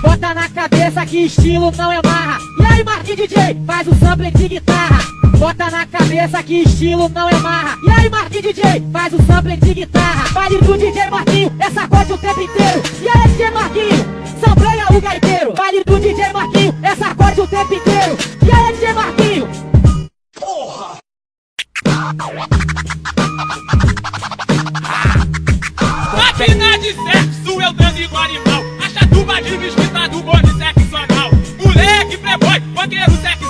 Bota na cabeça que estilo não é marra. E aí, Marquinhos DJ, faz o sample de guitarra. Bota na cabeça que estilo não é marra. E aí, Marquinhos DJ, faz o sample de guitarra. Baile do DJ Marquinho, é sacode o tempo inteiro. E aí, DJ Marquinho, sampleia o gaiteiro. Baile do DJ Marquinho, é sacode o tempo inteiro. E aí, DJ Marquinho. Máquina de sexo, eu dando igual animal. A chatuba de mesquita do bonde sexo anal. Moleque, playboy, banqueiro sexo